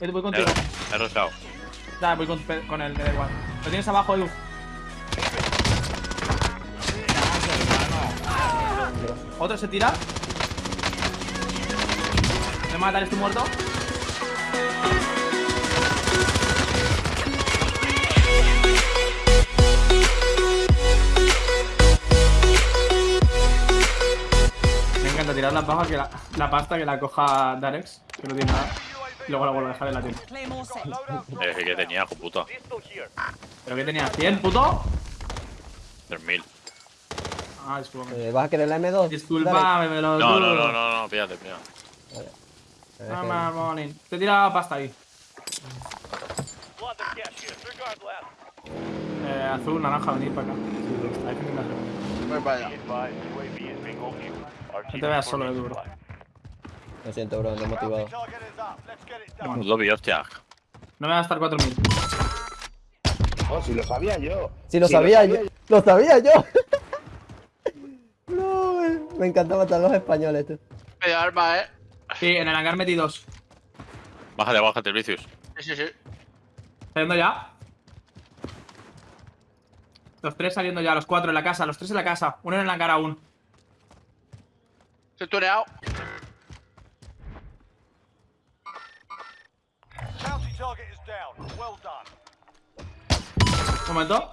Voy He, contigo. he rusheado. Ya, voy con, con él, me da igual. Lo tienes abajo, Edu. Otro se tira. Me mata, estoy muerto. Me encanta tirar la paja que la, la pasta que la coja Darex, que no tiene nada. Y luego la vuelvo a dejar en la tienda. Eh, que tenía, hijo puta. ¿Pero qué tenía? ¿100, puto? 3000. Ah, disculpa. Eh, ¿Vas a querer la M2? Disculpa, me lo No, no, no, no, no, pídate, pídate. Morning. Te tira pasta ahí. Eh, azul, naranja, venid para acá. Sí, que mirar. Voy para allá. No te veas solo, bro. Lo siento, bro, no he motivado. Lobby, hostia. No me va a gastar 4000. Oh, si lo sabía yo. Si lo Si lo sabía sabía yo. ¡Lo sabía yo! No. Me encanta matar a los españoles, tú. Medio arma, eh. Sí, en el hangar metí dos. Bájate, bájate, Vicious. Sí, sí, sí. ¿Saliendo ya? Los tres saliendo ya, los cuatro en la casa, los tres en la casa. Uno en el hangar aún. Estoy tuneado. Un momento.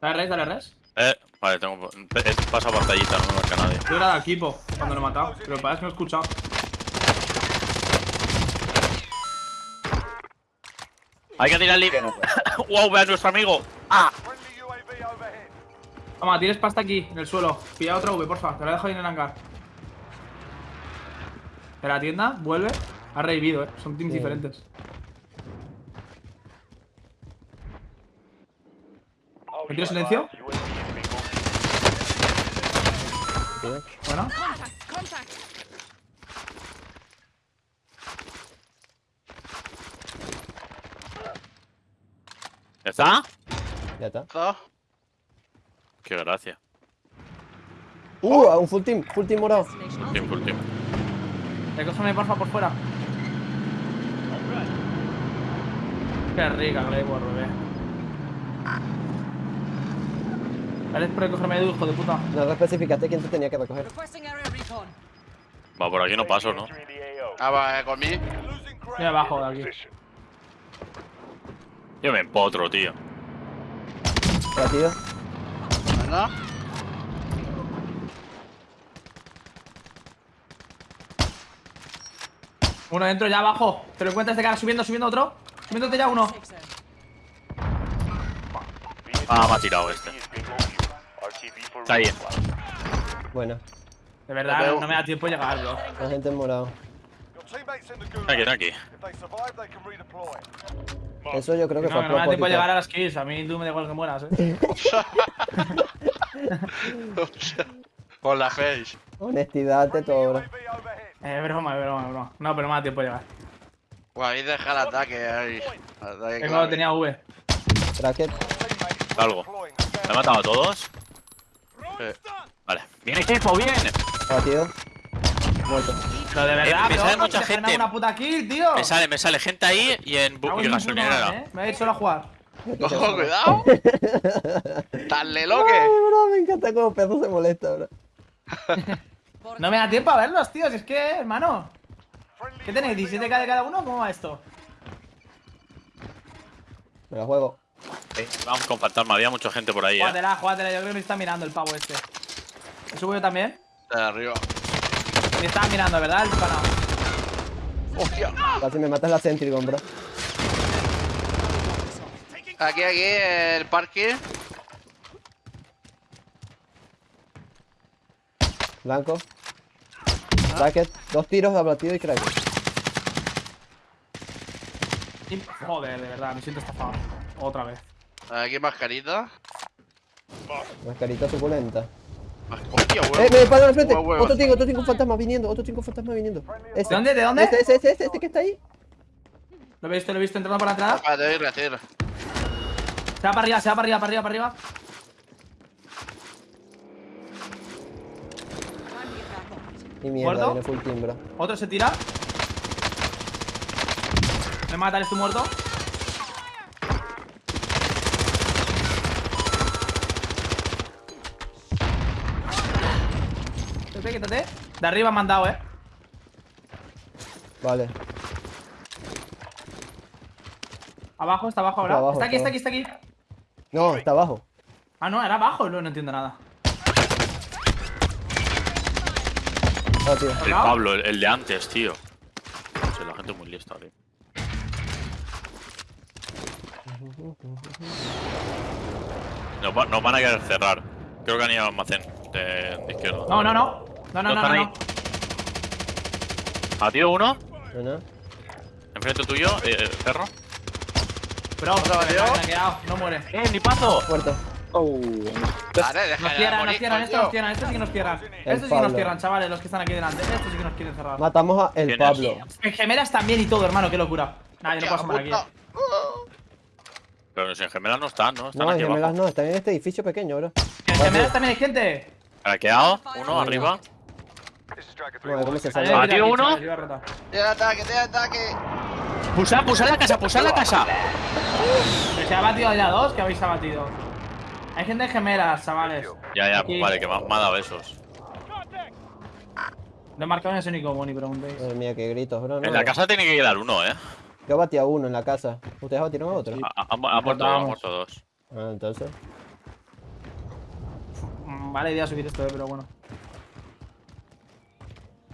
Dale res, dale res. Eh, vale, tengo. He pasado pantallita, no me marca nadie. Yo era de equipo cuando lo he matado. Pero lo que pasa es que no he escuchado. Hay que tirarle. wow, ve a nuestro amigo. Ah, Toma, tienes pasta aquí, en el suelo. Pilla otra V, porfa. Te la dejo ahí en el hangar. De la tienda, vuelve. Ha revivido, eh. Son teams Sí. diferentes. ¿Me tiro silencio? Bueno. ¿Ya está? Ya está. Qué gracia. ¡Uh! Un full team, full team morado. Team full team. Recógeme, porfa, por fuera. Qué rica, Glayboard, bebé. Dale por recogerme Edu, hijo de puta. No especificaste quién te tenía que recoger. Va, por aquí no paso, ¿no? Ah, va, eh, con mí. Mira abajo de aquí. Yo me empotro, tío. Batido. ¿No? Uno dentro ya abajo. Te lo encuentras de cara subiendo, subiendo otro. Subiéndote ya uno. Ah, me ha tirado este. Está ahí. Bueno, De verdad, no, me da tiempo de llegar, bro. la gente en morado. Aquí, aquí. Eso yo creo que No, fue a no me da tiempo de llegar a las kills. A mí tú me da igual que mueras, eh. Con la face. Honestidad ante todo, bro. Eh, broma, broma, broma. No, pero no me da tiempo de llegar. Guau, ahí deja el ataque ahí. Ataque Tengo, clave. tenía V. Bracket. Salgo. ¿Me he matado a todos? Sí. Vale. ¡Bien equipo, bien! Batido. Muerto. Pero de verdad, me bro, sale mucha te gente. una puta kill, tío. Me sale, me sale gente ahí y en bu y gasolinera. eh. Me a ir solo a jugar. Ojo, cuidado. Dale Ay, loque. bro, me encanta cómo Pedro se molesta, bro. No me da tiempo a verlos, tío. Si es que, hermano. ¿Qué tenéis? ¿17k de cada uno? ¿Cómo va esto? Me la juego. Sí, Vamos con fantasma, había mucha gente por ahí, eh. Júgatela, júgatela. Yo creo que me está mirando el pavo este. ¿Me subo yo también? De arriba. Me estaba mirando, ¿verdad? El pana. Hostia. Casi me matas la Centrigon, bro. Aquí, aquí, el parque. Blanco. Bracket. Dos tiros, abatido y crack. Y- Joder, de verdad, me siento estafado. Otra vez. Aquí mascarita. Mascarita suculenta. Mas- Hostia, huevo. ¡Eh, me paran al frente! Huevo, huevo. Otro tingo, otro tingo fantasma viniendo, otro tingo fantasma viniendo. ¿De dónde? ¿De dónde? Ese, ese, ese, ese, ese que está ahí. Lo he visto, lo he visto entrando por la entrada. Espérate, voy a retiro. Se va para arriba, se va para arriba, para arriba, para arriba. Y mierda, ¿Muerto? viene full. Otro se tira. Me mata, estoy muerto. Quítate, quítate. De arriba me han dado, eh. Vale. Abajo, está abajo ahora. Está abajo, está aquí, está está aquí, está aquí. No, está abajo. Ah, no, era abajo. No, no entiendo nada. Ah, tío. El. Pablo, el, el de antes, tío. La gente es muy lista, tío. Nos, va- nos van a querer cerrar. Creo que han ido al almacén de, de izquierda. No, no, no. No, no, no, no. ahí. no. ¿A tío uno? No, no. Enfrente tuyo, eh, eh, perro. Bro, ¿Otro me he quedado. No muere. ¡Eh, mi pazo! Muerto. Dale, deja Nos cierran, nos cierran, estos coño. nos cierran, estos sí que nos cierran. Estos sí que nos cierran, chavales, los que están aquí delante. Estos sí que nos quieren cerrar. Matamos a el. Pablo. En gemelas también y todo, hermano, qué locura. Nah, yo no puedo asomar aquí. Pero si en gemelas no están, ¿no? Están No, en gemelas abajo. no, están en este edificio pequeño, bro. En gemelas también hay gente. Craqueado, uno arriba. No, ¿cómo se sale? gente ¿Ah, aquí, tío, uno? Tiene ataque, tiene ataque. ¡Pulsar, pulsar la casa, pulsar la casa! Que se ha batido ya dos, que habéis abatido. Hay gente en gemelas, chavales. Ya, ya, Aquí. vale, que me ha, me ha dado esos. No he marcado en ese único ni preguntéis. Madre mía, qué gritos, bro. no. En la casa tiene que quedar uno, ¿eh? Yo batí a uno en la casa. ¿Ustedes batieron a otro? Ha, ha- ha muerto, ha Cortamos. muerto dos. Ah, entonces. Mm, Vale idea subir esto, eh, pero bueno.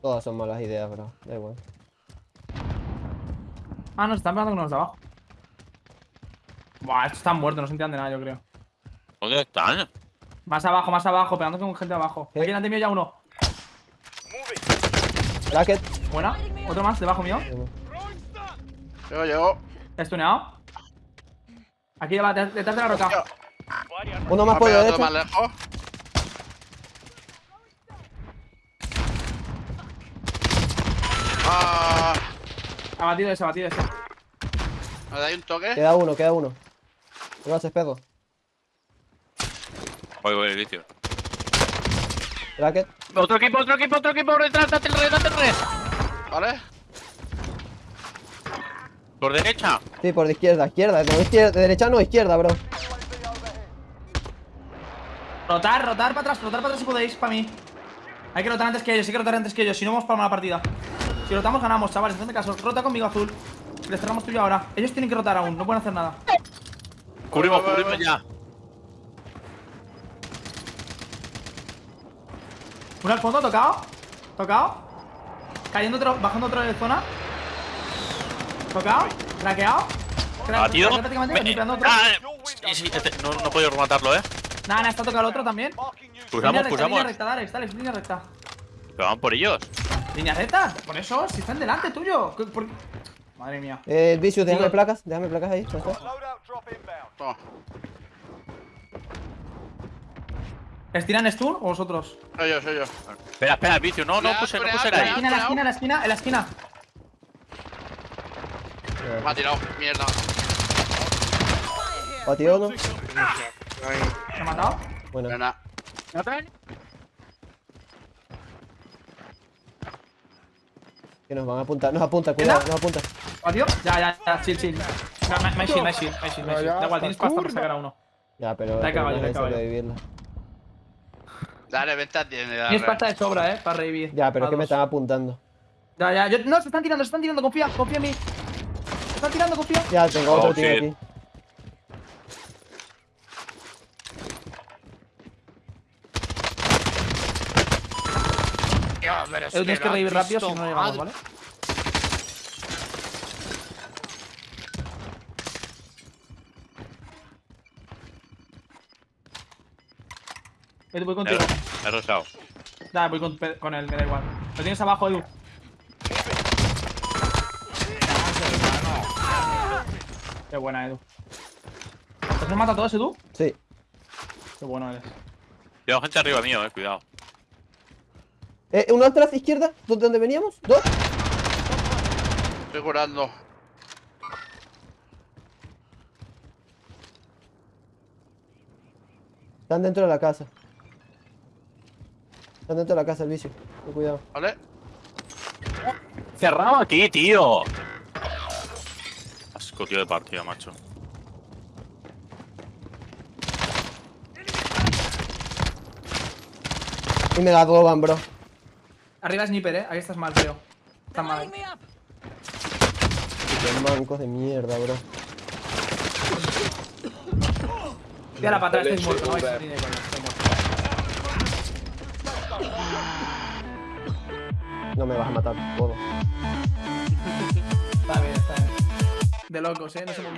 Todas son malas ideas, bro. Da igual. Ah, no, se están pegando con los de abajo. Buah, estos están muertos, no se entiende nada, yo creo. ¿Dónde están? Más abajo, más abajo, pegando con gente abajo. Aquí delante mío ya uno. Bracket. Buena. Otro más, debajo mío. Llego, llego. Estuneado. Aquí va, de- detrás de la roca. Uno más ha por pegado derecha. otro más lejos. Ah, Ha batido ese, ha batido ese. me dais un toque. Queda uno, queda uno. ¿Qué lo haces, pedo? Voy, voy, vicio. Otro equipo, otro equipo, otro equipo, detrás, date el red, date el red. ¿Vale? Por derecha. Sí, por de izquierda, izquierda. No, izquierda, de derecha no, izquierda, bro. Rotar, rotar para atrás, rotar para atrás si podéis, para mí. Hay que rotar antes que ellos, hay que rotar antes que ellos, si no vamos para la partida. Si rotamos, ganamos, chavales, en este caso. Rota conmigo, azul. Les cerramos tuyo ahora. Ellos tienen que rotar aún, no pueden hacer nada. Cubrimos, cubrimos ya. Uno al fondo, tocado. Tocado. Cayendo otro, bajando otro de zona. Tocado. Craqueado. Cra- Batido. no, no he podido rematarlo, eh. Nada, nada, está tocado el otro también. Pulsamos, pulsamos. línea recta, Alex, Alex, línea recta. Pero van por ellos. Línea recta, por eso, si están delante tuyo. ¿Qué- por- Madre mía. Eh, Vicious, déjame Digo- placas. Déjame placas ahí. Toma. ¿Estiran stun o vosotros? Soy yo, soy yo. Espera, espera, vicio, no, no puse, no puse ahí. esquina, en la esquina, en la esquina, en la esquina. Me ha tirado. Mierda. Batido uno. ¿Me ha matado? Bueno, Buena. que nos van a apuntar. Nos apunta, cuidado, nos apunta. ¿Batido? Ya, ya, ya, chill, chill. No, me- me me me me shield. Da igual, tienes pasta para sacar a uno. Ya, pero. Da caballo, da caballo. Dale, venta tiene. dale. Tienes pasta de sobra, eh, para revivir. Ya, pero es que me están apuntando. Ya, ya, yo, no, se están tirando, se están tirando, confía, confía en mí. Se están tirando, confía. Ya, tengo otro Oh, tío shit. aquí. Edu, tienes que revivir rápido si no llegamos, ¿vale? Voy contigo. He rosado. Dale, voy con, con él, me da igual. Lo tienes abajo, Edu. Qué buena, Edu. ¿Te has matado a todos, Edu? Sí. Qué bueno eres. Cuidado, gente arriba mío, eh, cuidado. Eh, uno atrás, izquierda, ¿dónde dónde veníamos? ¿Dos? Estoy curando. Están dentro de la casa. Están dentro de la casa el bici. Ten cuidado. ¿Vale? Cerrado aquí, tío. Asco, tío, de partida, macho. Y me la roban, bro. Arriba Sniper, eh. Ahí estás mal, creo. Estás mal. Qué mancos de mierda, bro. Tira para atrás, Dale, estáis muerto, no vais a super. salir No me vas a matar, todo. Está bien, está bien. De locos, eh. No se me...